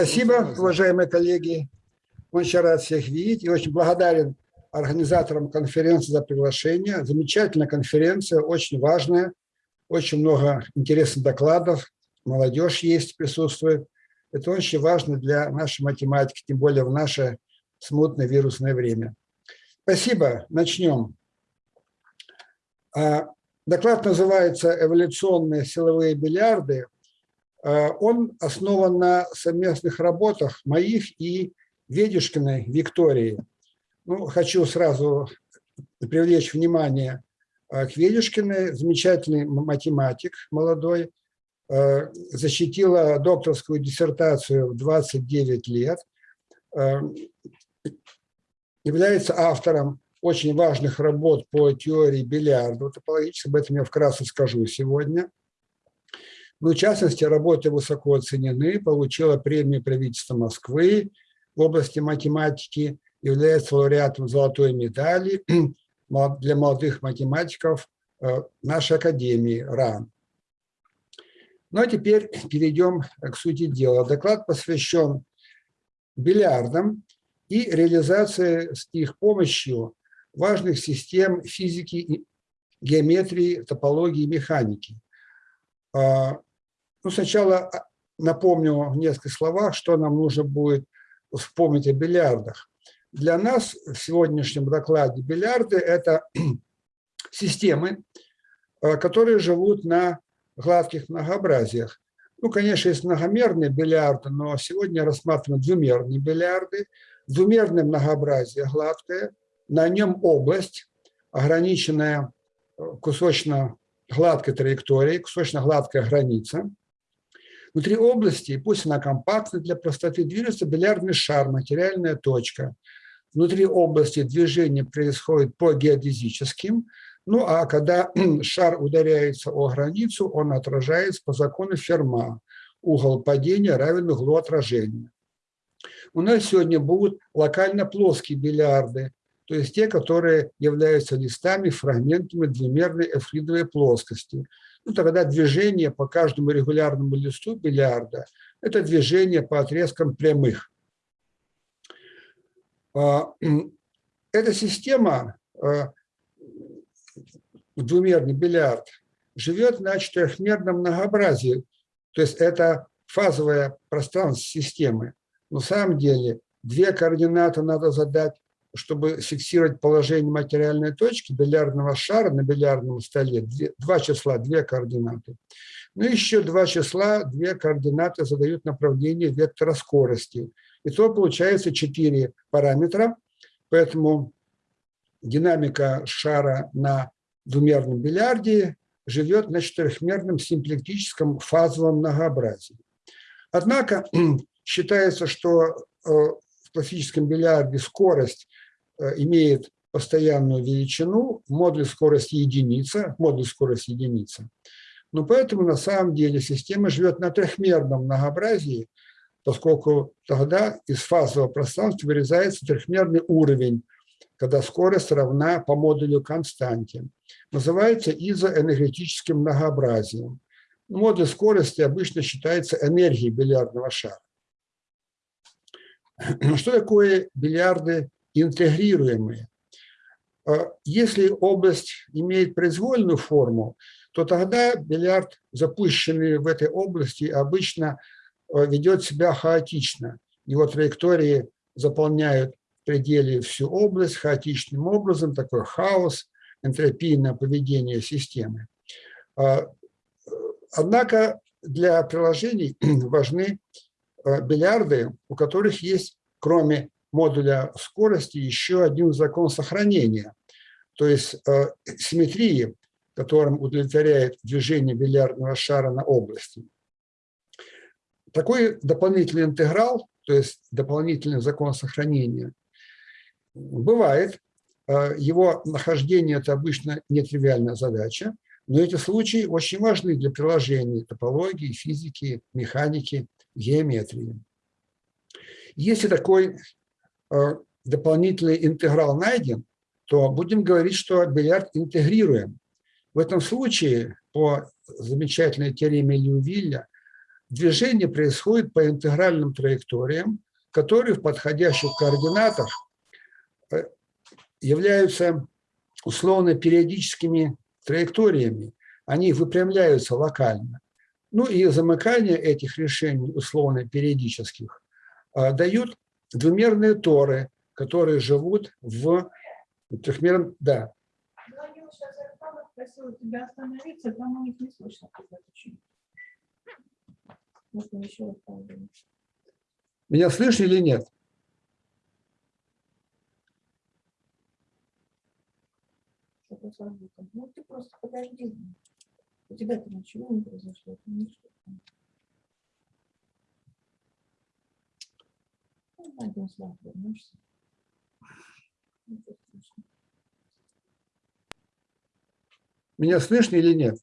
Спасибо, уважаемые коллеги. Очень рад всех видеть и очень благодарен организаторам конференции за приглашение. Замечательная конференция, очень важная, очень много интересных докладов, молодежь есть, присутствует. Это очень важно для нашей математики, тем более в наше смутное вирусное время. Спасибо, начнем. А, доклад называется «Эволюционные силовые бильярды». А, он основан на совместных работах моих и Ведюшкиной Виктории. Ну, хочу сразу привлечь внимание а, к Ведюшкиной, замечательный математик молодой, защитила докторскую диссертацию в 29 лет, является автором очень важных работ по теории бильярда топологически, об этом я вкратце скажу сегодня. Ну, в частности, работы высоко оценены, получила премию правительства Москвы в области математики, является лауреатом золотой медали для молодых математиков э, нашей академии РАН. Ну а теперь перейдем к сути дела. Доклад посвящен бильярдам и реализации с их помощью важных систем физики, геометрии, топологии и механики. Ну, сначала а, напомню в нескольких словах, что нам нужно будет вспомнить о бильярдах. Для нас в сегодняшнем докладе бильярды – это системы, а, которые живут на гладких многообразиях. Ну, конечно, есть многомерные бильярды, но сегодня рассматриваем двумерные бильярды – двумерное многообразие гладкое, на нем область, ограниченная э, кусочно-гладкой траекторией, кусочно-гладкая граница. Внутри области, пусть она компактна для простоты, движется бильярдный шар, материальная точка. Внутри области движение происходит по геодезическим, ну а когда шар ударяется о границу, он отражается по закону Ферма. Угол падения равен углу отражения. У нас сегодня будут локально плоские бильярды, то есть те, которые являются листами, фрагментами двумерной эвклидовой плоскости. Ну, тогда движение по каждому регулярному листу бильярда – это движение по отрезкам прямых. А, эта система, а, двумерный бильярд, живет на четырехмерном многообразии, то есть это фазовое пространство системы. На самом деле две координаты надо задать, чтобы фиксировать положение материальной точки бильярдного шара на бильярдном столе. два числа, две координаты. Ну, еще два числа, две координаты задают направление вектора скорости. И то получается четыре параметра, поэтому динамика шара на двумерном бильярде живет на четырехмерном симплектическом фазовом многообразии. Однако Считается, что э, в классическом бильярде скорость имеет постоянную величину, модуль скорости единица, модуль скорости единица. Но поэтому на самом деле система живет на трехмерном многообразии, поскольку тогда из фазового пространства вырезается трехмерный уровень, когда скорость равна по модулю константе. Называется изоэнергетическим многообразием. Модуль скорости обычно считается энергией бильярдного шара. Что такое бильярды интегрируемые? А, если область имеет произвольную форму, то тогда бильярд, запущенный в этой области, обычно а, ведет себя хаотично. Его траектории заполняют в пределе всю область хаотичным образом, такой хаос, энтропийное поведение системы. А, однако для приложений важны Э, бильярды, у которых есть, кроме модуля скорости, еще один закон сохранения, то есть э, симметрии, которым удовлетворяет движение бильярдного шара на области. Такой дополнительный интеграл, то есть дополнительный закон сохранения, бывает. Э, его нахождение – это обычно нетривиальная задача, но эти случаи очень важны для приложений топологии, физики, механики геометрии. Если такой дополнительный интеграл найден, то будем говорить, что бильярд интегрируем. В этом случае, по замечательной теореме Льювилля, движение происходит по интегральным траекториям, которые в подходящих координатах э, являются условно-периодическими траекториями. Они выпрямляются локально. Ну и замыкание этих решений условно-периодических э, дают двумерные торы, которые живут в трехмерном... Да. Просила тебя остановиться, там у них не слышно, когда ты Можно еще раз Меня слышно или нет? Ну, ты просто подожди. У тебя-то ничего не произошло. Ничего. Один слайд вернешься. Меня слышно или нет?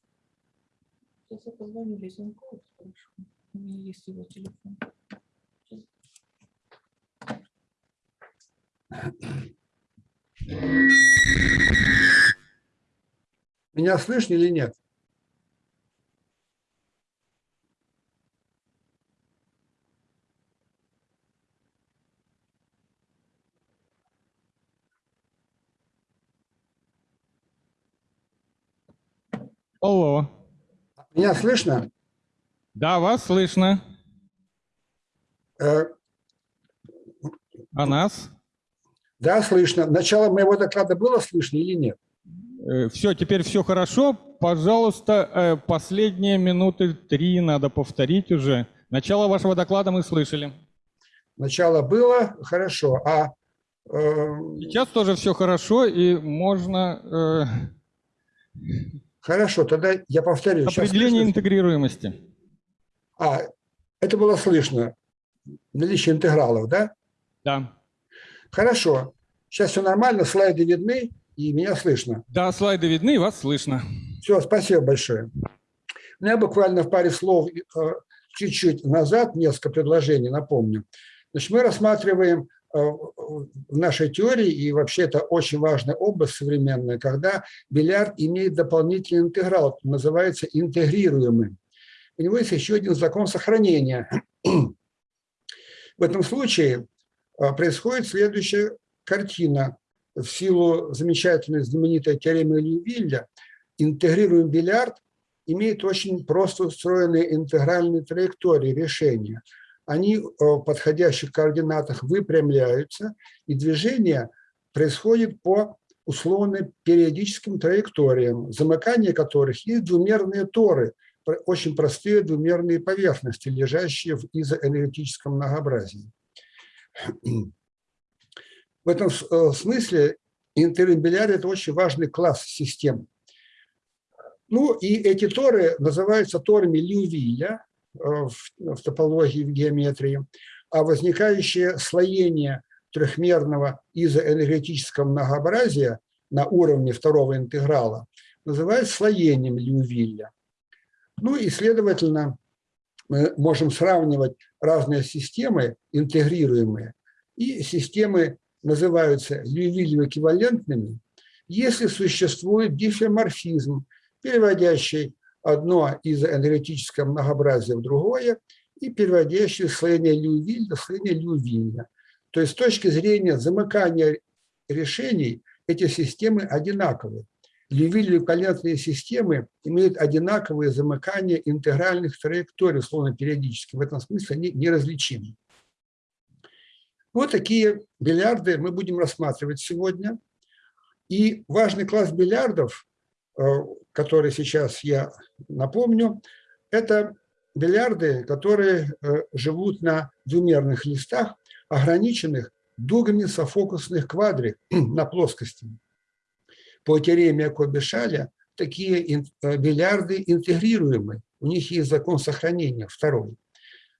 Сейчас я позвоню Лизенкову, спрошу. У меня есть его телефон. Меня слышно или нет? Алло. Меня слышно? Да, вас слышно. Э, а нас? Да, слышно. Начало моего доклада было слышно или нет? Э, все, теперь все хорошо. Пожалуйста, э, последние минуты три надо повторить уже. Начало вашего доклада мы слышали. Начало было хорошо, а... Э, Сейчас тоже все хорошо, и можно... Э... Хорошо, тогда я повторю. Определение Сейчас интегрируемости. А, это было слышно. Наличие интегралов, да? Да. Хорошо. Сейчас все нормально, слайды видны, и меня слышно. Да, слайды видны, и вас слышно. Все, спасибо большое. Ну, я буквально в паре слов э, чуть-чуть назад, несколько предложений напомню. Значит, мы рассматриваем в нашей теории, и вообще это очень важная область современная, когда бильярд имеет дополнительный интеграл, называется интегрируемым. У него есть еще один закон сохранения. В этом случае э, происходит следующая картина. В силу замечательной знаменитой теоремы Льювилля интегрируемый бильярд имеет очень просто устроенные интегральные траектории решения – они в подходящих координатах выпрямляются, и движение происходит по условно-периодическим траекториям, замыкание которых есть двумерные торы, очень простые двумерные поверхности, лежащие в изоэнергетическом многообразии. В этом э, смысле интеримбиляр – это очень важный класс систем. Ну и эти торы называются торами Льювиля, в, в топологии, в геометрии, а возникающее слоение трехмерного изоэнергетического многообразия на уровне второго интеграла называют слоением Льювилля. Ну и, следовательно, мы можем сравнивать разные системы, интегрируемые, и системы называются Льювилью эквивалентными, если существует дифферморфизм, переводящий одно из энергетического многообразия в другое и переводящее слоение Лювиль до слоения Лювиля. То есть с точки зрения замыкания решений эти системы одинаковы. Лювиль-валентные системы имеют одинаковые замыкания интегральных траекторий, словно периодически. В этом смысле они неразличимы. Вот такие бильярды мы будем рассматривать сегодня. И важный класс бильярдов который сейчас я напомню, это бильярды, которые э, живут на двумерных листах, ограниченных дугами софокусных квадрик на плоскости. По теореме Кобешаля такие э, бильярды интегрируемы, у них есть закон сохранения, второй.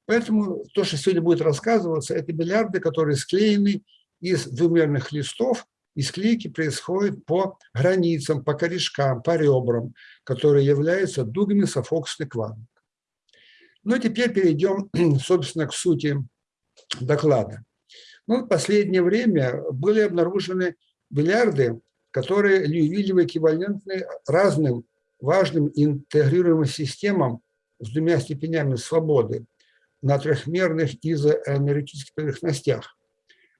Поэтому то, что сегодня будет рассказываться, это бильярды, которые склеены из двумерных листов и склейки происходят по границам, по корешкам, по ребрам, которые являются дугами софоксной квадрат. Ну, теперь перейдем, собственно, к сути доклада. Ну, в последнее время были обнаружены бильярды, которые Льювиллевы эквивалентны разным важным интегрируемым системам с двумя степенями свободы на трехмерных изоэнергетических поверхностях.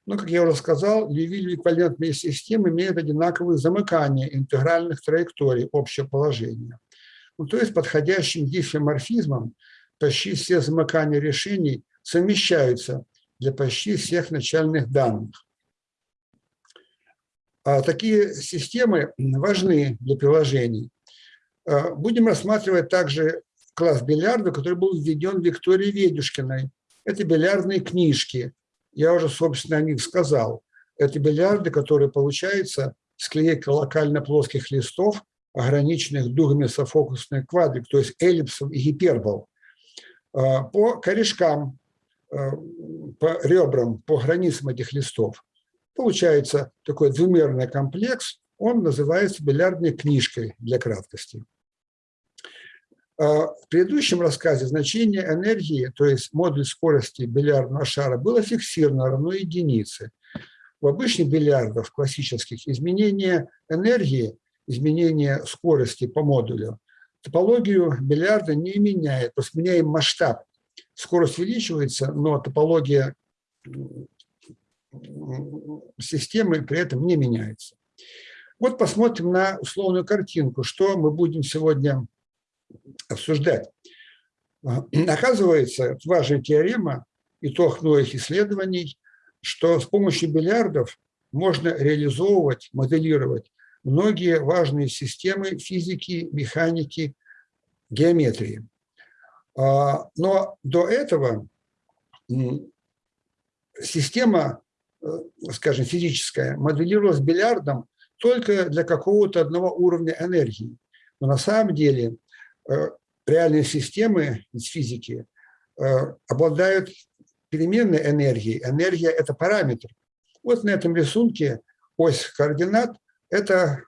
Но, как я уже сказал, Льювиль эквивалентные системы имеют одинаковые замыкания интегральных траекторий общего положения. Ну, то есть подходящим диффиморфизмом почти все замыкания решений совмещаются для почти всех начальных данных. А такие системы важны для приложений. А, будем рассматривать также класс бильярда, который был введен Викторией Ведюшкиной. Это бильярдные книжки. Я уже, собственно, о них сказал. Это бильярды, которые получаются с клейкой локально-плоских листов, ограниченных дугами софокусных квадрик, то есть эллипсов и гипербол. А, по корешкам, а, по ребрам, по границам этих листов Получается такой двумерный комплекс, он называется бильярдной книжкой для краткости. А, в предыдущем рассказе значение энергии, то есть модуль скорости бильярдного шара, было фиксировано равно единице. В обычных бильярдах, классических, изменение энергии, изменение скорости по модулю, топологию бильярда не меняет, просто меняем масштаб. Скорость увеличивается, но топология системы при этом не меняется. Вот посмотрим на условную картинку, что мы будем сегодня обсуждать. Оказывается, это важная теорема, итог многих исследований, что с помощью бильярдов можно реализовывать, моделировать многие важные системы физики, механики, геометрии. А, но до этого система Э, скажем, физическая, моделировалась бильярдом только для какого-то одного уровня энергии. Но на самом деле реальные системы из физики э, обладают переменной энергией. Энергия – это параметр. Вот на этом рисунке ось координат – это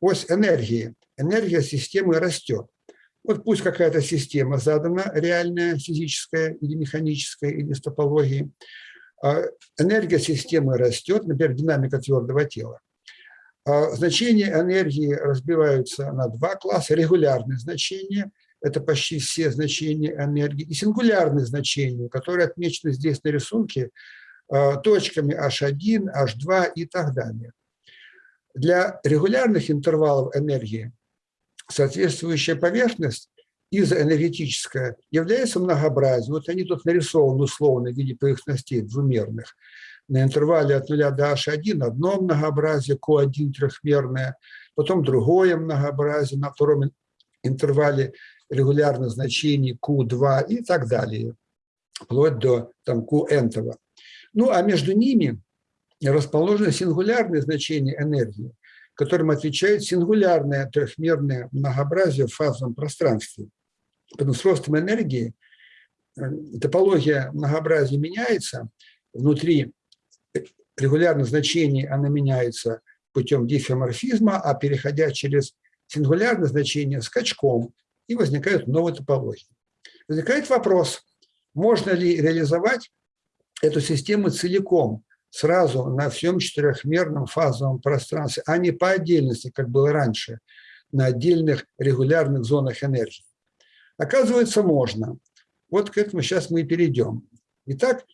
ось энергии. Энергия системы растет. Вот пусть какая-то система задана, реальная, физическая или механическая, или с топологией – а энергия системы растет, например, динамика твердого тела. А значения энергии разбиваются на два класса. Регулярные значения – это почти все значения энергии, и сингулярные значения, которые отмечены здесь на рисунке а, точками H1, H2 и так далее. Для регулярных интервалов энергии соответствующая поверхность изоэнергетическая является многообразием. Вот они тут нарисованы условно в виде поверхностей двумерных. На интервале от 0 до h1 одно многообразие, Q1 трехмерное, потом другое многообразие на втором интервале регулярных значений Q2 и так далее, вплоть до там, Qn. -того. Ну а между ними расположены сингулярные значения энергии, которым отвечает сингулярное трехмерное многообразие в фазовом пространстве. Поэтому с ростом энергии э, топология многообразия меняется, внутри регулярных значений она меняется путем дифеоморфизма, а переходя через сингулярное значение скачком, и возникают новые топологии. Возникает вопрос, можно ли реализовать эту систему целиком, сразу на всем четырехмерном фазовом пространстве, а не по отдельности, как было раньше, на отдельных регулярных зонах энергии. Оказывается, можно. Вот к этому сейчас мы и перейдем. Итак,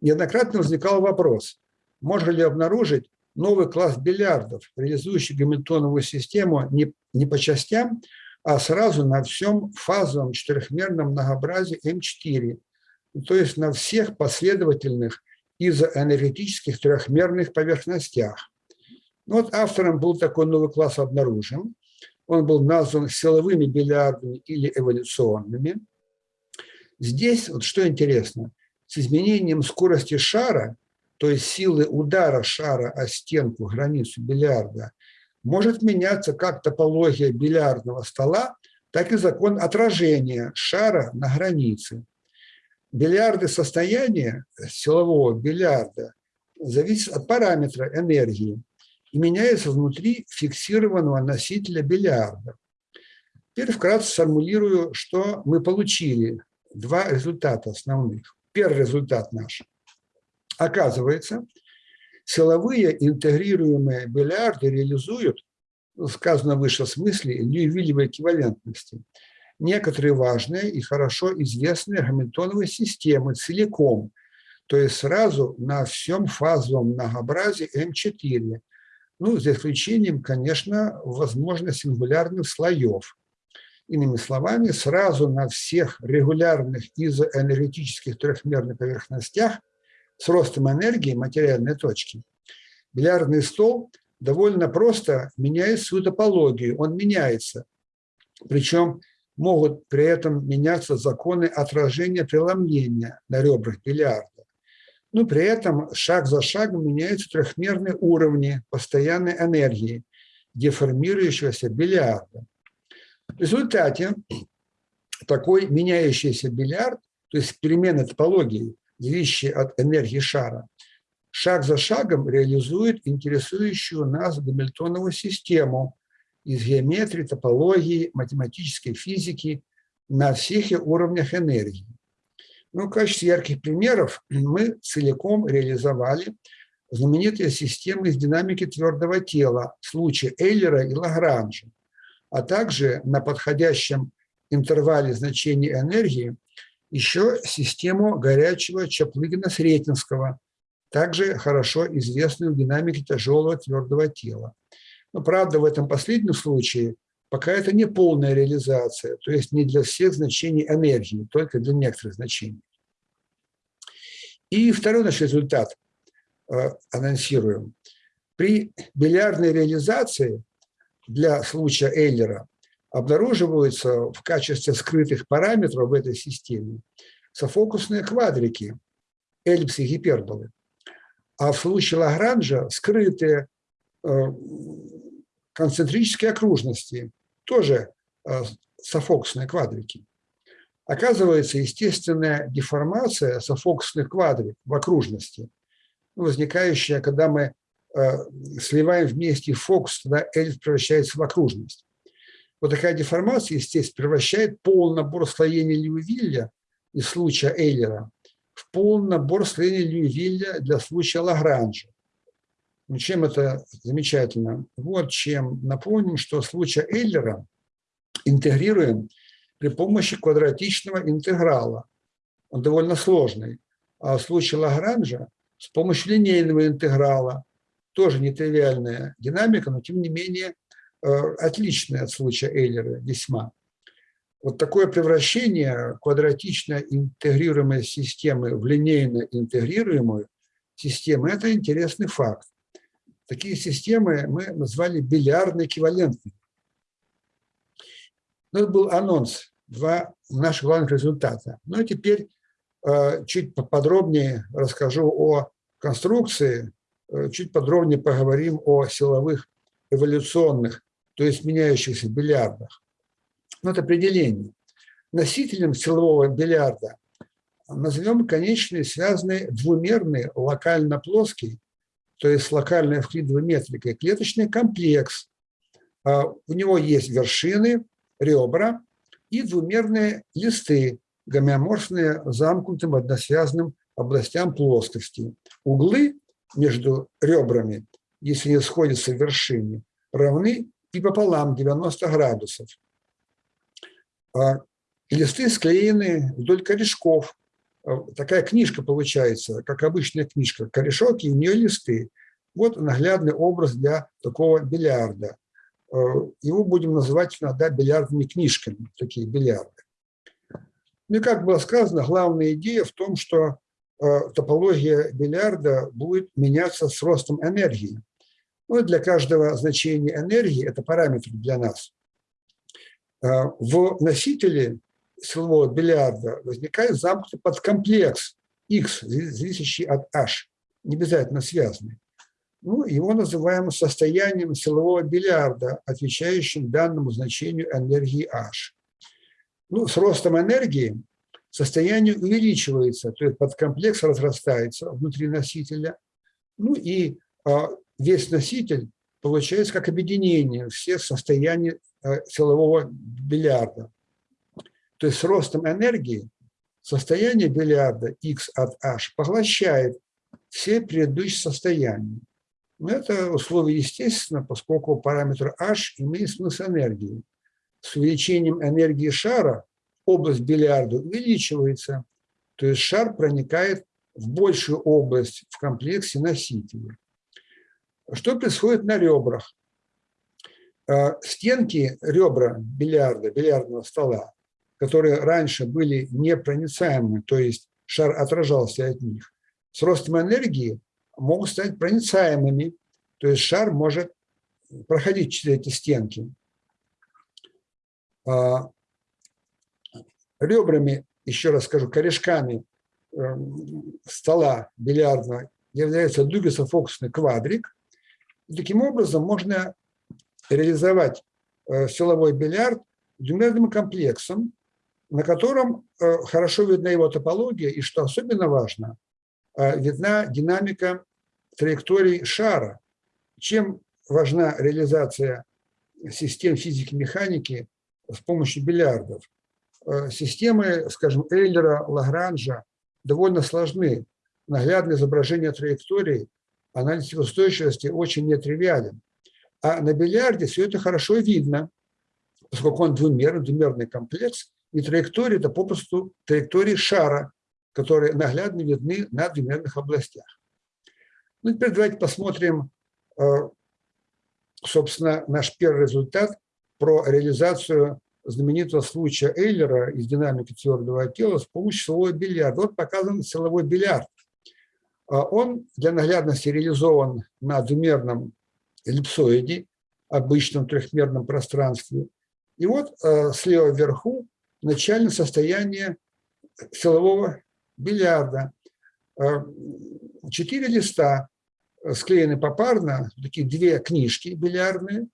неоднократно возникал вопрос, можно ли обнаружить новый класс бильярдов, реализующий гамильтоновую систему не, не по частям, а сразу на всем фазовом четырехмерном многообразии М4, то есть на всех последовательных изоэнергетических трехмерных поверхностях. Вот автором был такой новый класс обнаружен он был назван силовыми бильярдами или эволюционными. Здесь, вот что интересно, с изменением скорости шара, то есть силы удара шара о стенку, границу бильярда, может меняться как топология бильярдного стола, так и закон отражения шара на границе. Бильярды состояния силового бильярда зависят от параметра энергии и меняется внутри фиксированного носителя бильярда. Теперь вкратце сформулирую, что мы получили. Два результата основных. Первый результат наш. Оказывается, силовые интегрируемые бильярды реализуют, сказано выше смысле, Льювилевой эквивалентности. некоторые важные и хорошо известные гамильтоновые системы целиком, то есть сразу на всем фазовом многообразии М4, ну, за исключением, конечно, возможно, сингулярных слоев. Иными словами, сразу на всех регулярных изоэнергетических трехмерных поверхностях с ростом энергии материальной точки бильярдный стол довольно просто меняет свою топологию, он меняется. Причем могут при этом меняться законы отражения преломления на ребрах бильярда. Но при этом шаг за шагом меняются трехмерные уровни постоянной энергии деформирующегося бильярда. В результате такой меняющийся бильярд, то есть перемена топологии, зависящая от энергии шара, шаг за шагом реализует интересующую нас гамильтоновую систему из геометрии, топологии, математической физики на всех уровнях энергии. Ну, в качестве ярких примеров мы целиком реализовали знаменитые системы из динамики твердого тела в случае Эйлера и Лагранжа, а также на подходящем интервале значений энергии еще систему горячего Чаплыгина-Сретенского, также хорошо известную в динамике тяжелого твердого тела. Но, правда, в этом последнем случае пока это не полная реализация, то есть не для всех значений энергии, только для некоторых значений. И второй наш результат э, анонсируем. При бильярдной реализации для случая Эйлера обнаруживаются в качестве скрытых параметров в этой системе софокусные квадрики, эллипсы гиперболы. А в случае Лагранжа скрытые э, концентрические окружности, тоже э, софокусные квадрики. Оказывается, естественная деформация софокусных квадрик в окружности, возникающая, когда мы э, сливаем вместе фокус, тогда эльф превращается в окружность. Вот такая деформация, естественно, превращает полный набор слоений Льювилля из случая Эйлера в полный набор слоений Льювилля для случая Лагранжа. Ну, чем это замечательно? Вот чем. Напомним, что в случае Эйлера интегрируем при помощи квадратичного интеграла. Он довольно сложный. А в случае Лагранжа с помощью линейного интеграла, тоже нетривиальная динамика, но тем не менее э, отличная от случая Эйлера весьма. Вот такое превращение квадратично интегрируемой системы в линейно интегрируемую систему – это интересный факт. Такие системы мы назвали бильярдно эквивалентными. Ну, это был анонс, два наших главных результата. Ну и теперь э, чуть поподробнее расскажу о конструкции, э, чуть подробнее поговорим о силовых эволюционных, то есть меняющихся бильярдах. Ну, это определение. Носителем силового бильярда назовем конечные связанные двумерный локально плоский, то есть локальная вклидовая метрика, клеточный комплекс. А, у него есть вершины, ребра и двумерные листы, гомеоморфные замкнутым односвязанным областям плоскости. Углы между ребрами, если не сходятся в вершине, равны и пополам 90 градусов. А листы склеены вдоль корешков. А, такая книжка получается, как обычная книжка. Корешок и у нее листы. Вот наглядный образ для такого бильярда. А, его будем называть иногда бильярдными книжками, такие бильярды. Ну и как было сказано, главная идея в том, что топология бильярда будет меняться с ростом энергии. Ну, для каждого значения энергии, это параметр для нас, Э, в носителе силового бильярда возникает замкнутый подкомплекс X, зависящий от H, не обязательно связанный. Ну, его называем состоянием силового бильярда, отвечающим данному значению энергии H. Ну, с ростом энергии состояние увеличивается, то есть подкомплекс разрастается внутри носителя, ну и а, весь носитель получается как объединение всех состояний Э, силового бильярда. То есть с ростом энергии состояние бильярда x от h поглощает все предыдущие состояния. Но это условие естественно, поскольку параметр h имеет смысл энергии. с увеличением энергии шара область бильярда увеличивается, то есть шар проникает в большую область в комплексе носителя. Что происходит на ребрах? Э, стенки ребра бильярда, бильярдного стола, которые раньше были непроницаемы, то есть шар отражался от них, с ростом энергии могут стать проницаемыми, то есть шар может проходить через эти стенки. А, ребрами, еще раз скажу, корешками эм, стола бильярдного является дугесофокусный квадрик. Таким образом можно реализовать э, силовой бильярд двумерным комплексом, на котором э, хорошо видна его топология, и, что особенно важно, э, видна динамика траекторий шара. Чем важна реализация систем физики-механики с помощью бильярдов? Системы, скажем, Эйлера, Лагранжа довольно сложны. Наглядное изображение траекторий, анализ устойчивости очень нетривиален. А на бильярде все это хорошо видно, поскольку он двумерный, двумерный комплекс, и траектории – это попросту траектории шара, которые наглядно видны на двумерных областях. Ну, теперь давайте посмотрим, э, собственно, наш первый результат про реализацию знаменитого случая Эйлера из динамики твердого тела с помощью силового бильярда. Вот показан силовой бильярд. А он для наглядности реализован на двумерном эллипсоиде, обычном трехмерном пространстве. И вот э, слева вверху начальное состояние силового бильярда. Э, четыре листа склеены попарно, такие две книжки бильярдные,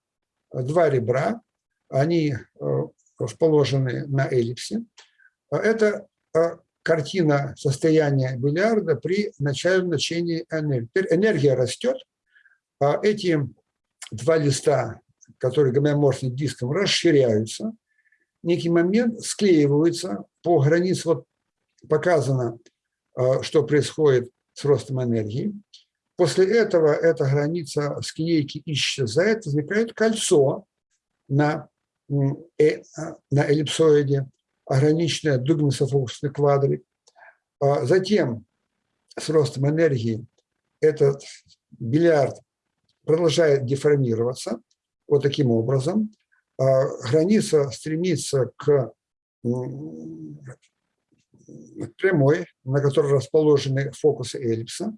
два ребра, они э, расположены на эллипсе. Это картина состояния бильярда при начальном значении энергии. Теперь энергия растет, а эти два листа, которые гомеоморфны диском, расширяются, некий момент склеиваются по границе, вот показано, а, что происходит с ростом энергии. После этого эта граница склейки исчезает, возникает кольцо на, э, на эллипсоиде, ограниченное дугнесофокусный квадрик. А затем с ростом энергии этот бильярд продолжает деформироваться вот таким образом. А, граница стремится к прямой, на которой расположены фокусы эллипса.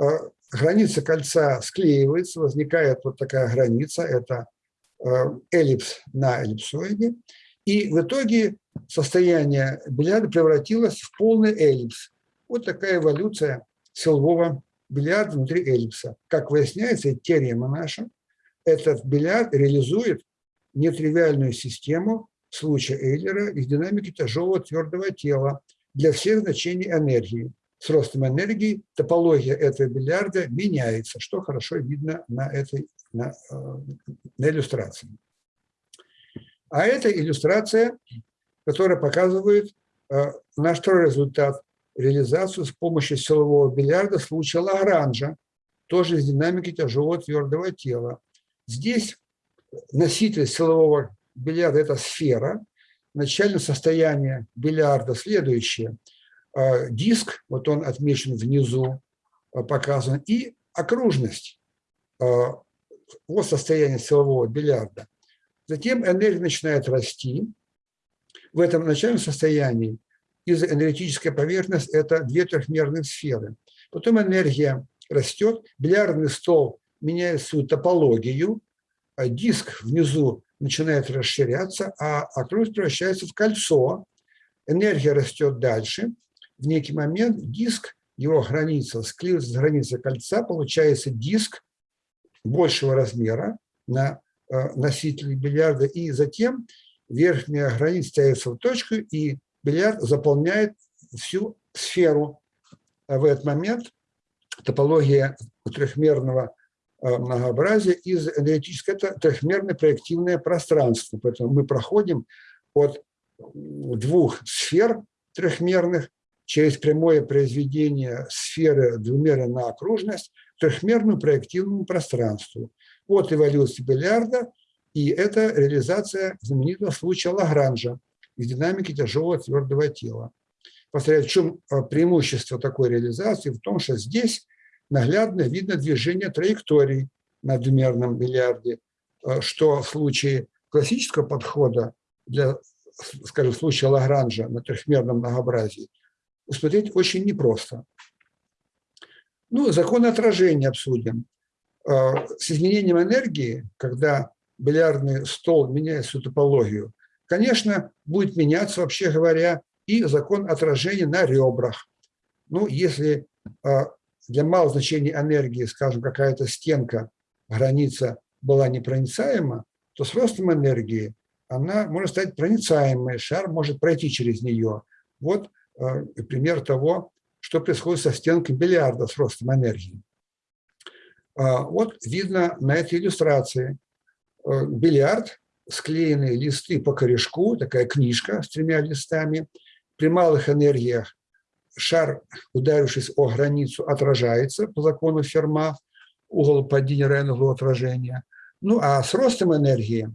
А, граница кольца склеивается, возникает вот такая граница, это эллипс на эллипсоиде. И в итоге состояние бильярда превратилось в полный эллипс. Вот такая эволюция силового бильярд внутри эллипса. Как выясняется, теорема наша, этот бильярд реализует нетривиальную систему случая Эйлера из динамики тяжелого твердого тела для всех значений энергии. С ростом энергии топология этого бильярда меняется, что хорошо видно на этой на, э, на иллюстрации. А это иллюстрация, которая показывает э, наш второй результат реализацию с помощью силового бильярда случая Лагранжа, тоже из динамики тяжелого твердого тела. Здесь носитель силового бильярда – это сфера. Начальное состояние бильярда следующее. А, диск, вот он отмечен внизу, а, показан, и окружность. Вот состояние силового бильярда. Затем энергия начинает расти. В этом начальном состоянии изоэнергетическая поверхность – это две трехмерные сферы. Потом энергия растет, бильярдный стол меняет свою топологию, а диск внизу начинает расширяться, а окружность превращается в кольцо. Энергия растет дальше. В некий момент диск, его граница склеивается с границей кольца, получается диск большего размера на э, носителе бильярда, и затем верхняя граница ставится в точку, и бильярд заполняет всю сферу. А в этот момент топология трехмерного а, многообразия из энергетического – это трехмерное проективное пространство. Поэтому мы проходим от двух сфер трехмерных через прямое произведение сферы двумерной на окружность к трехмерному проективному пространству. Вот эволюция бильярда И это реализация знаменитого случая Лагранжа из динамики тяжелого твердого тела. Повторяю, в чем а, преимущество такой реализации? В том, что здесь наглядно видно движение траекторий на двумерном миллиарде, а, что в случае классического подхода для, скажем, в случае Лагранжа на трехмерном многообразии усмотреть очень непросто. Ну, закон отражения обсудим. А, с изменением энергии, когда бильярдный стол меняет свою топологию, конечно, будет меняться, вообще говоря, и закон отражения на ребрах. Ну, если а, для малого значения энергии, скажем, какая-то стенка, граница была непроницаема, то с ростом энергии она может стать проницаемой, шар может пройти через нее. Вот а, пример того, что происходит со стенкой бильярда с ростом энергии. А, вот видно на этой иллюстрации э, бильярд, склеенные листы по корешку, такая книжка с тремя листами. При малых энергиях шар, ударившись о границу, отражается по закону Ферма, угол падения равен углу отражения. Ну а с ростом энергии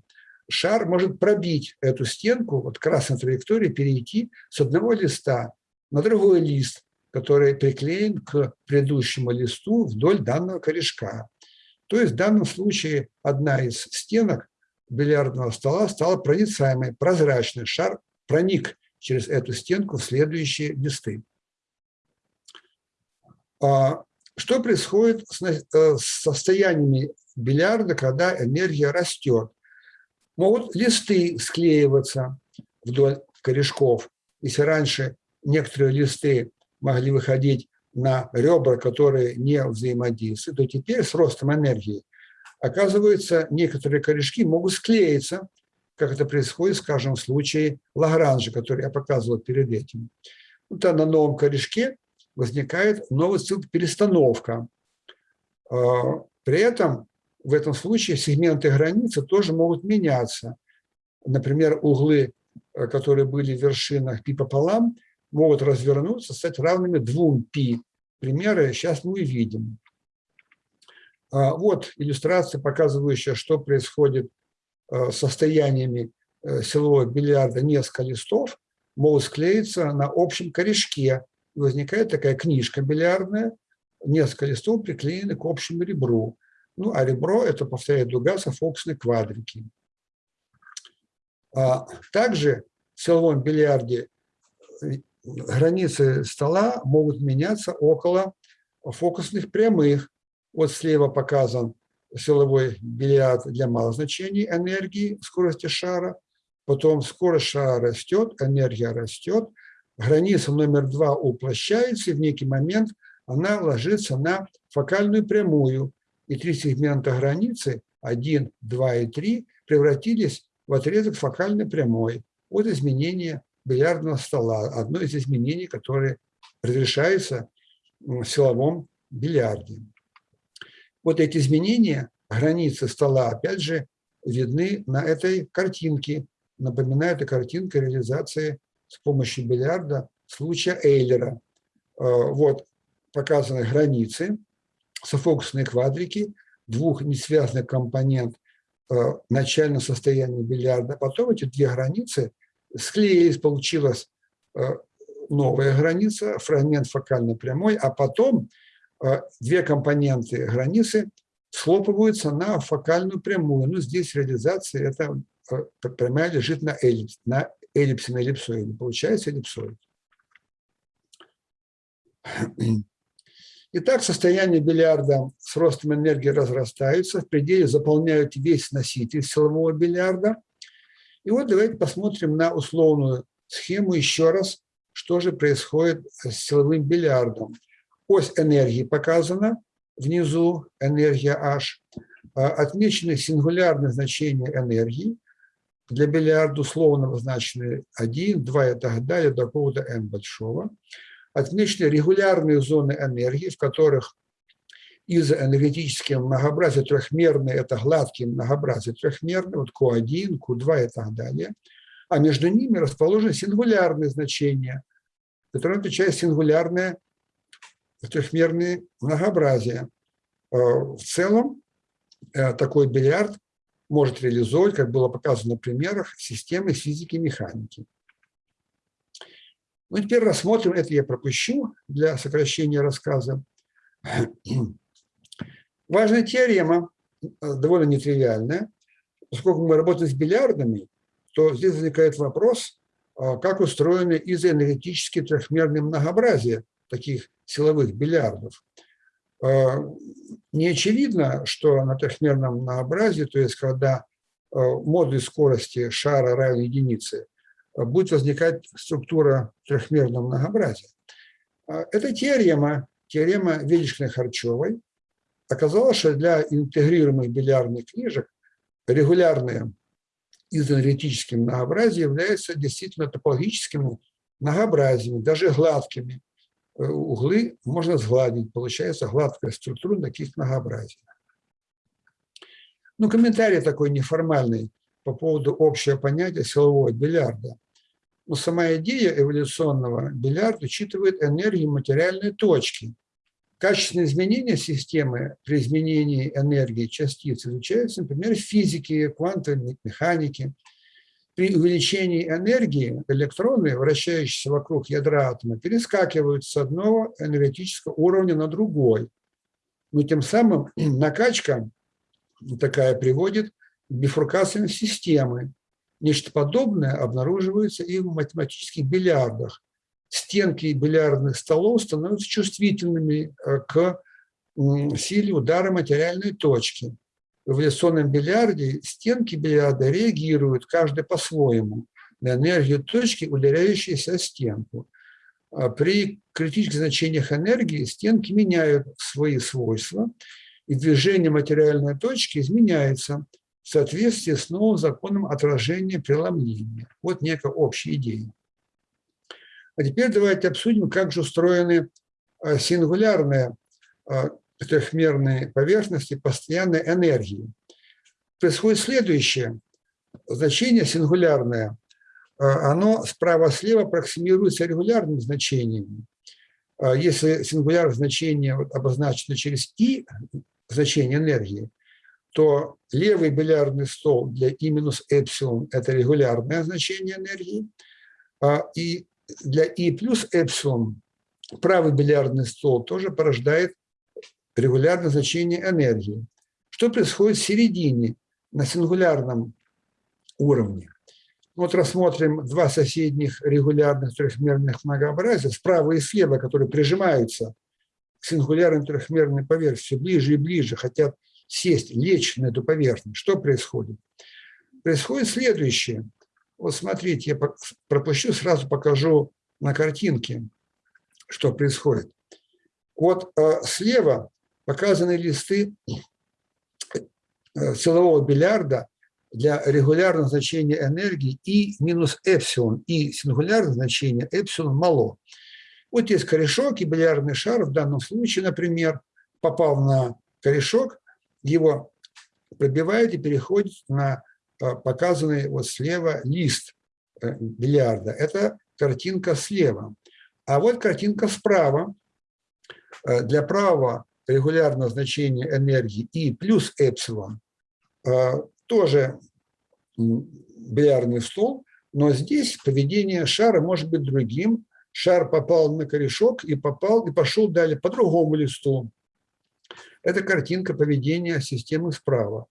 шар может пробить эту стенку, вот красной траектории, перейти с одного листа на другой лист, который приклеен к предыдущему листу вдоль данного корешка. То есть в данном случае одна из стенок бильярдного стола стала проницаемой, прозрачной. Шар проник через эту стенку в следующие листы. А что происходит э, с состояниями бильярда, когда энергия растет? Могут листы склеиваться вдоль корешков. Если раньше некоторые листы могли выходить на ребра, которые не взаимодействуют, то теперь с ростом энергии, оказывается, некоторые корешки могут склеиться, как это происходит, скажем, в случае Лагранжа, который я показывал перед этим. Вот на новом корешке возникает новая перестановка. А, при этом в этом случае сегменты границы тоже могут меняться. Например, углы, э, которые были в вершинах пи пополам, могут развернуться, стать равными двум π. Примеры сейчас мы увидим. А, вот иллюстрация, показывающая, что происходит э, с состояниями э, силового бильярда несколько листов, могут склеиться на общем корешке. Возникает такая книжка бильярдная, несколько листов приклеены к общему ребру. Ну, а ребро – это, повторяю, дуга софоксной квадрики. А также в силовом бильярде границы стола могут меняться около фокусных прямых. Вот слева показан силовой бильярд для малых значений энергии, скорости шара. Потом скорость шара растет, энергия растет. Граница номер два уплощается, и в некий момент она ложится на фокальную прямую. И три сегмента границы, 1, 2 и 3, превратились в отрезок фокальной прямой. Вот изменение бильярдного стола. Одно из изменений, которые разрешается в силовом бильярде. Вот эти изменения, границы стола, опять же, видны на этой картинке. Напоминаю, это картинка реализации с помощью бильярда случая Эйлера. Э, вот показаны границы, софокусные квадрики, двух несвязанных компонент э, начального состояния бильярда. Потом эти две границы – склеились, получилась э, новая граница, фрагмент фокальной прямой, а потом э, две компоненты границы схлопываются на фокальную прямую. Ну, здесь реализация, это э, прямая лежит на эллипс, на эллипсе, на эллипсоиде. Получается эллипсоид. Итак, состояние бильярда с ростом энергии разрастаются, в пределе заполняют весь носитель силового бильярда. И вот давайте посмотрим на условную схему еще раз, что же происходит с силовым бильярдом. Ось энергии показана, внизу энергия H, а, отмечены сингулярные значения энергии, для бильярда условно обозначены 1, 2 и так далее, до какого-то n большого. Отмечены регулярные зоны энергии, в которых из-за энергетического многообразия трехмерное – это гладкие многообразие трехмерное, вот Q1, Q2 и так далее. А между ними расположены сингулярные значения, которые отвечают сингулярное трехмерное многообразие. Э, в целом э, такой бильярд может реализовывать, как было показано на примерах, системы физики и механики. Ну, теперь рассмотрим, это я пропущу для сокращения рассказа. Важная теорема, э, довольно нетривиальная. Поскольку мы работаем с бильярдами, то здесь возникает вопрос, а как устроены изоэнергетические трехмерные многообразия таких силовых бильярдов. А, не очевидно, что на трехмерном многообразии, то есть когда а, модуль скорости шара равен единице, будет возникать структура трехмерного многообразия. Эта теорема, теорема Величкиной-Харчевой, оказалось, что для интегрируемых бильярдных книжек регулярные изоэнергетические многообразия являются действительно топологическими многообразиями, даже гладкими. Э, углы можно сгладить, получается гладкая структура таких многообразий. Ну, комментарий такой неформальный по поводу общего понятия силового бильярда. Но сама идея эволюционного бильярда учитывает энергию материальной точки – Качественные изменения системы при изменении энергии частиц изучаются, например, в физике, квантовой механике. При увеличении энергии электроны, вращающиеся вокруг ядра атома, перескакивают с одного энергетического уровня на другой. Но тем самым накачка такая приводит к бифуркациям системы. Нечто подобное обнаруживается и в математических бильярдах стенки бильярдных столов становятся чувствительными э, к силе удара материальной точки. В эволюционном бильярде стенки бильярда реагируют, каждый по-своему, на энергию точки, ударяющейся о стенку. А при критических значениях энергии стенки меняют свои свойства, и движение материальной точки изменяется в соответствии с новым законом отражения преломления. Вот некая общая идея. А теперь давайте обсудим, как же устроены э, сингулярные э, трехмерные поверхности постоянной энергии. Происходит следующее. Значение сингулярное, э, оно справа-слева аппроксимируется регулярным значением. Если сингулярное значение обозначено через «и», значение энергии, то левый бильярдный стол для и минус эпсилон – это регулярное значение энергии, и для И плюс эпсилон правый бильярдный стол тоже порождает регулярное значение энергии. Что происходит в середине, на сингулярном уровне? Вот рассмотрим два соседних регулярных трехмерных многообразия, справа и слева, которые прижимаются к сингулярной трехмерной поверхности, ближе и ближе, хотят сесть, лечь на эту поверхность. Что происходит? Происходит следующее – вот смотрите, я пропущу, сразу покажу на картинке, что происходит. Вот э, слева показаны листы э, силового бильярда для регулярного значения энергии и минус эпсилон, и сингулярное значение эпсилон мало. Вот есть корешок и бильярдный шар, в данном случае, например, попал на корешок, его пробивает и переходит на показанный вот слева лист э, бильярда. Это картинка слева. А вот картинка справа. Э, для правого регулярного значения энергии И плюс эпсилон э, тоже бильярдный стол, но здесь поведение шара может быть другим. Шар попал на корешок и попал и пошел далее по другому листу. Это картинка поведения системы справа.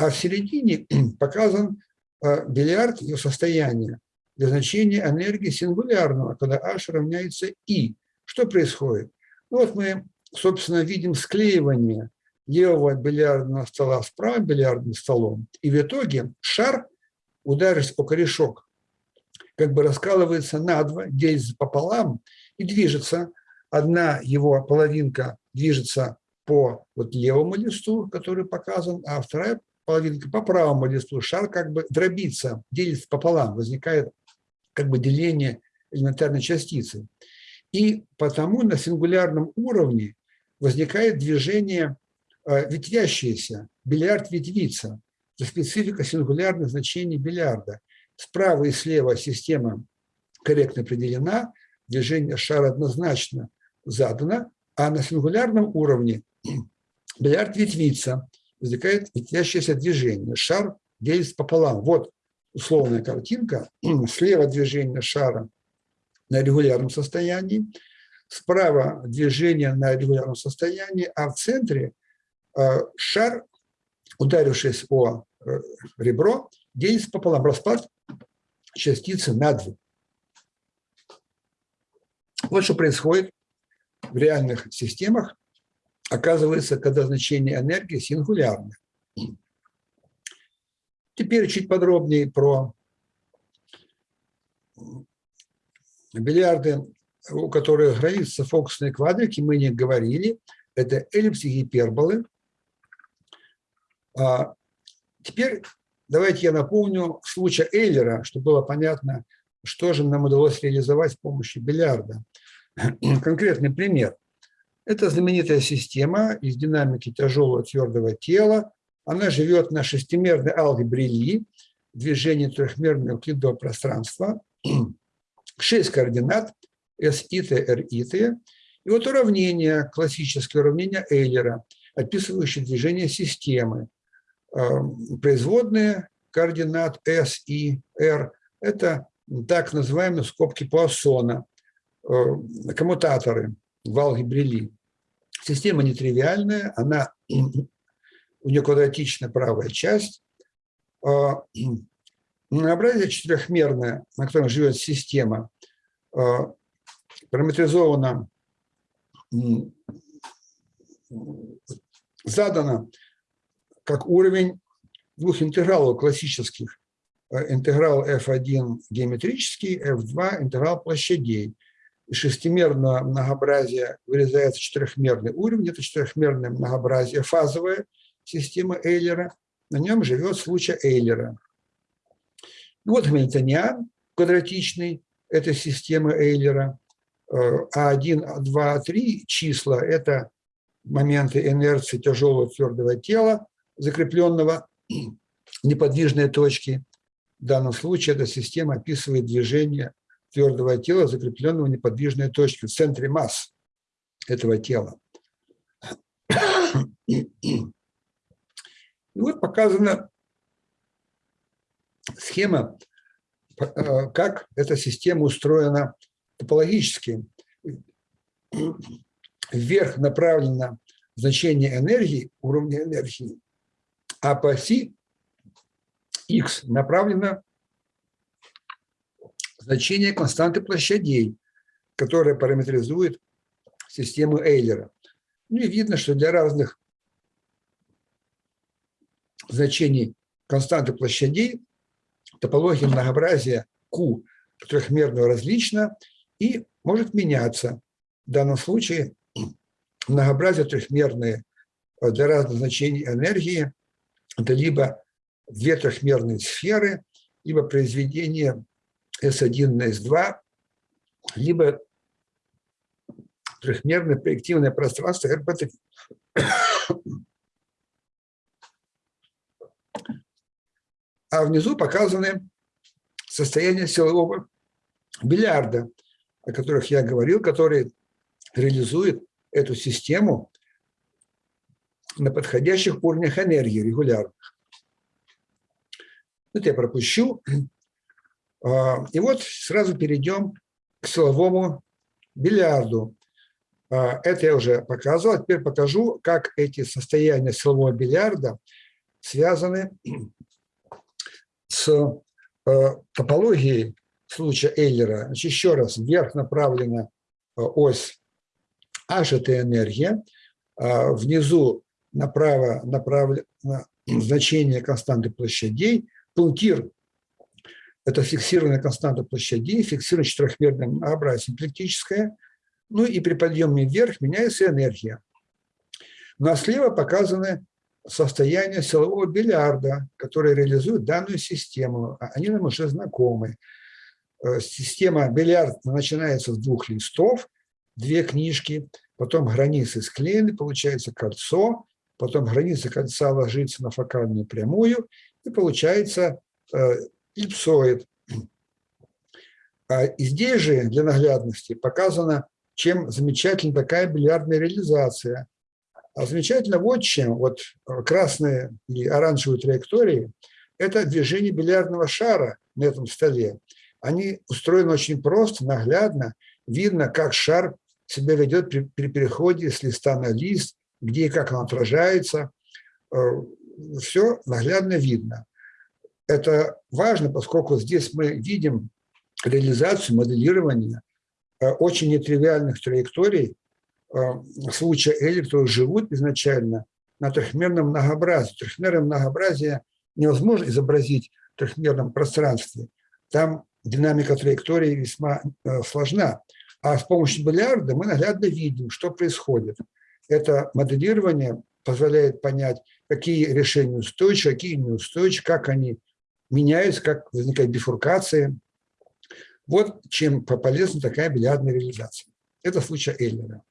А в середине показан э, бильярд, ее состояние для значения энергии сингулярного, когда h равняется i. Что происходит? Ну вот мы, собственно, видим склеивание левого бильярдного стола с правым бильярдным столом, и в итоге шар, ударившись о корешок, как бы раскалывается на два, делится пополам и движется. Одна его половинка движется по вот левому листу, который показан, а вторая половинка по правому листу, шар как бы дробится, делится пополам, возникает как бы деление элементарной частицы. И потому на сингулярном уровне возникает движение э, ветвящееся, бильярд ветвится. Это специфика сингулярных значений бильярда. Справа и слева система корректно определена, движение шара однозначно задано, а на сингулярном уровне бильярд ветвится – возникает ветвящееся движение. Шар делится пополам. Вот условная картинка. Слева движение шара на регулярном состоянии, справа движение на регулярном состоянии, а в центре э, шар, ударившись о э, ребро, делится пополам. Распад частицы на две. Вот что происходит в реальных системах, оказывается, когда значение энергии сингулярное. Теперь чуть подробнее про бильярды, у которых границы фокусные квадрики, мы не говорили. Это эллипсы гиперболы. А теперь давайте я напомню случай Эйлера, чтобы было понятно, что же нам удалось реализовать с помощью бильярда. Конкретный пример. Это знаменитая система из динамики тяжелого твердого тела. Она живет на шестимерной алгебре Ли, движении трехмерного евклидового пространства. Шесть координат S, I, T, R, I, T. И вот уравнение, классическое уравнение Эйлера, описывающее движение системы. Эм, производные координат S, I, R – это так называемые скобки Пуассона, э, коммутаторы в алгебре Ли. Система нетривиальная, она, у нее квадратичная правая часть. А, многообразие четырехмерное, на котором живет система, а, параметризовано, задано как уровень двух интегралов классических. Э, интеграл f1 геометрический, f2 интеграл площадей. Из шестимерного многообразия вырезается четырехмерный уровень. Это четырехмерное многообразие, фазовая система Эйлера. На нем живет случай Эйлера. Ну вот Гамильтониан квадратичный, это система Эйлера. А1, А2, А3 числа – это моменты инерции тяжелого твердого тела, закрепленного неподвижной точки. В данном случае эта система описывает движение твердого тела, закрепленного в неподвижной точке, в центре масс этого тела. И вот показана схема, э, как эта система устроена топологически. Вверх направлено значение энергии, уровня энергии, а по оси x направлено значение константы площадей, которая параметризует систему Эйлера. Ну и видно, что для разных значений константы площадей топология многообразия Q трехмерного различна и может меняться. В данном случае многообразие трехмерные для разных значений энергии – это либо две трехмерные сферы, либо произведение S1 на S2, либо трехмерное проективное пространство RP3. А внизу показаны состояния силового бильярда, о которых я говорил, который реализует эту систему на подходящих уровнях энергии регулярных. Это я пропущу. А, и вот сразу перейдем к силовому бильярду. А, это я уже показывал. А теперь покажу, как эти состояния силового бильярда связаны с топологией случая Эйлера. Значит, еще раз, вверх направлена ось H – это энергия, внизу направо направлено значение константы площадей, пунктир это фиксированная константа площадей, фиксированное четырехмерное многообразие симплектическое. Ну и при подъеме вверх меняется энергия. Ну а слева показаны состояние силового бильярда, которое реализует данную систему. А они нам уже знакомы. Э, система бильярд начинается с двух листов, две книжки, потом границы склеены, получается кольцо, потом граница кольца ложится на фокальную прямую, и получается э, эллипсоид. А здесь же для наглядности показано, чем замечательна такая бильярдная реализация. А замечательно вот чем. Вот красные и оранжевые траектории – это движение бильярдного шара на этом столе. Они устроены очень просто, наглядно. Видно, как шар себя ведет при, при переходе с листа на лист, где и как он отражается. Все наглядно видно. Это важно, поскольку здесь мы видим реализацию, моделирование э, очень нетривиальных траекторий э, случая Эли, которые живут изначально на трехмерном многообразии. Трехмерное многообразие невозможно изобразить в трехмерном пространстве. Там динамика траектории весьма э, сложна. А с помощью бильярда мы наглядно видим, что происходит. Это моделирование позволяет понять, какие решения устойчивы, какие неустойчивы, как они меняются, как возникают бифуркации. Вот чем полезна такая бильярдная реализация. Это случай Эйлера.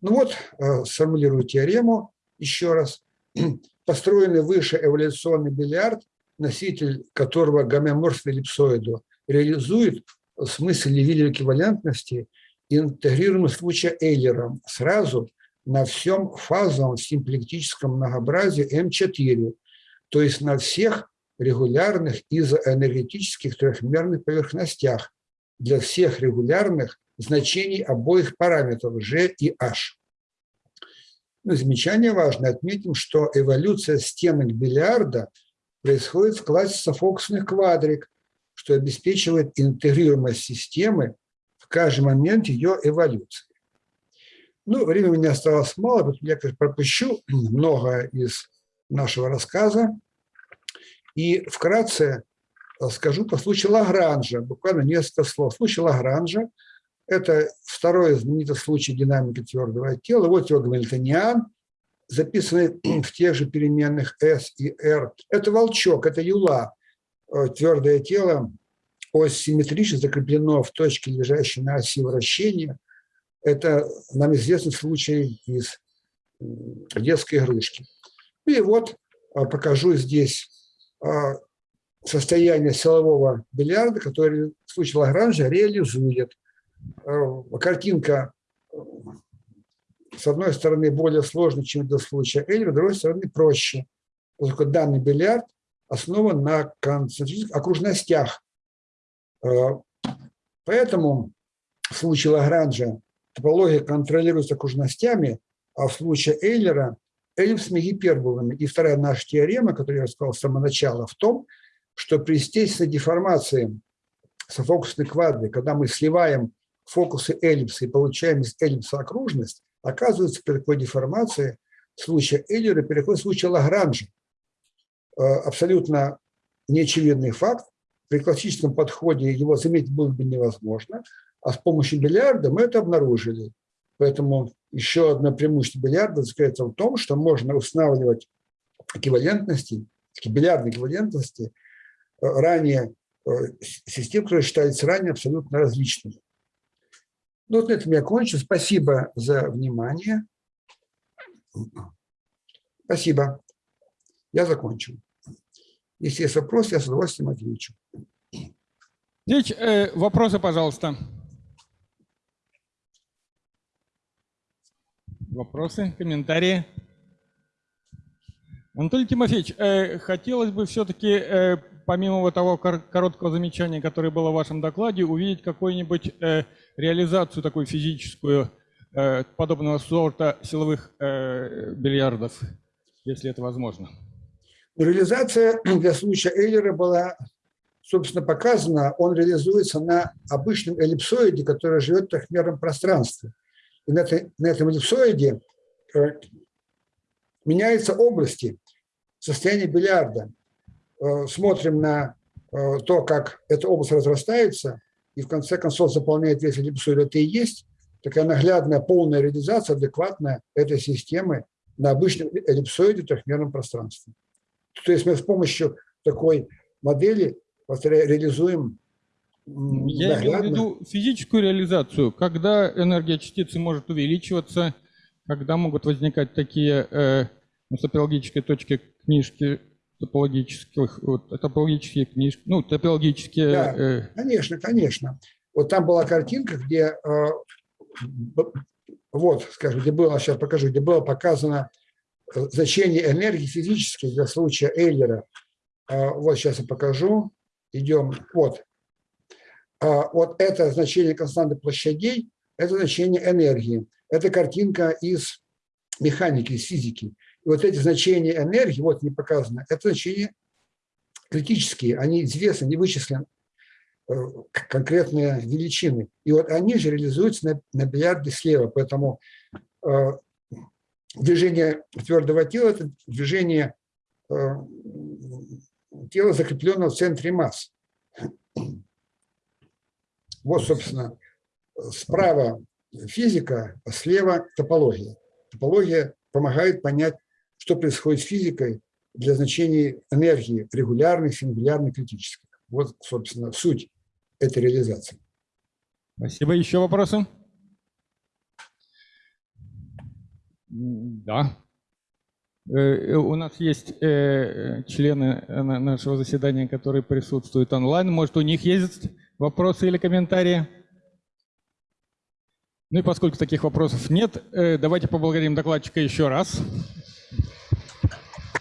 Ну вот, э, сформулирую теорему еще раз. Построенный выше эволюционный бильярд, носитель которого гомеоморфный эллипсоиду реализует в смысле Левиль эквивалентности интегрируемый случай Эйлером сразу на всем фазовом симплектическом многообразии М4, то есть на всех регулярных изоэнергетических трехмерных поверхностях для всех регулярных значений обоих параметров G и H. Ну, замечание важно. Отметим, что эволюция стенок бильярда происходит в классе софокусных квадрик, что обеспечивает интегрируемость системы в каждый момент ее эволюции. Ну, времени у меня осталось мало, поэтому я, конечно, пропущу много из нашего рассказа. И вкратце э, скажу по случаю Лагранжа, буквально несколько слов. Случай Лагранжа – это второй знаменитый случай динамики твердого тела. Вот его гамильтониан, записанный в тех же переменных S и R. Это волчок, это юла. Э, твердое тело ось симметрично закреплено в точке, лежащей на оси вращения. Это нам известный случай из детской игрушки. И вот э, покажу здесь состояние силового бильярда, который в случае Лагранжа реализует. А, картинка, с одной стороны, более сложная, чем для случая Эйлера, с другой стороны, проще. Поскольку данный бильярд основан на концентрических окружностях. А, поэтому в случае Лагранжа топология контролируется окружностями, а в случае Эйлера эллипсами гиперболами. И вторая наша теорема, которую я рассказал с самого начала, в том, что при естественной деформации софокусной квадры, когда мы сливаем фокусы эллипса и получаем из эллипса окружность, оказывается, при такой деформации случая Эйлера переходит в случай Лагранжа. Э, абсолютно неочевидный факт. При классическом подходе его заметить было бы невозможно, а с помощью бильярда мы это обнаружили. Поэтому еще одно преимущество бильярда заключается в том, что можно устанавливать эквивалентности, бильярдные эквивалентности э, ранее, э, систем, которые считались ранее абсолютно различными. Ну, вот на этом я кончу. Спасибо за внимание. Спасибо. Я закончил. Если есть вопросы, я с удовольствием отвечу. Здесь э, вопросы, пожалуйста. Вопросы, комментарии? Анатолий Тимофеевич, э, хотелось бы все-таки, э, помимо того короткого замечания, которое было в вашем докладе, увидеть какую-нибудь э, реализацию такую физическую э, подобного сорта силовых э, бильярдов, если это возможно. Реализация для случая Эйлера была, собственно, показана. Он реализуется на обычном эллипсоиде, который живет трехмерном пространстве. На, этой, на этом эллипсоиде э, меняются области состояния бильярда. Э, смотрим на э, то, как эта область разрастается, и в конце концов заполняет весь эллипсоид. Это и есть такая наглядная полная реализация, адекватная этой системы на обычном эллипсоиде трехмерном пространстве. То есть мы с помощью такой модели реализуем я имею в виду физическую реализацию, когда энергия частицы может увеличиваться, когда могут возникать такие э, ну, топологические точки книжки, топологических, вот, топологические книжки, ну, топологические... Да, э... конечно, конечно. Вот там была картинка, где, э, вот, скажем, где было, сейчас покажу, где было показано э, значение энергии физической для случая Эйлера А, Вот сейчас я покажу. Идем. Вот. А, Вот это значение константы площадей, это значение энергии. Это картинка из механики, из физики. И вот эти значения энергии, вот не показано, это значения критические, они известны, они вычислены, э, конкретные величины. И вот они же реализуются на, на бильярде слева, поэтому э, движение твердого тела – это движение э, тела, закрепленного в центре масс. Вот, собственно, справа физика, а слева топология. Топология помогает понять, что происходит с физикой для значений энергии регулярных, сингулярных, критических. Вот, собственно, суть этой реализации. Спасибо. Еще вопросы? Да. Э, э, У нас есть э, члены на- нашего заседания, которые присутствуют онлайн. Может, у них есть вопросы или комментарии? Ну и поскольку таких вопросов нет, э, давайте поблагодарим докладчика еще раз.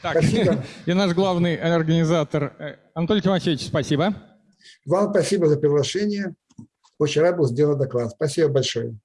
Так, Спасибо. и наш главный организатор э, Анатолий Тимофеевич, спасибо. Вам спасибо за приглашение. Очень рад был сделать доклад. Спасибо большое.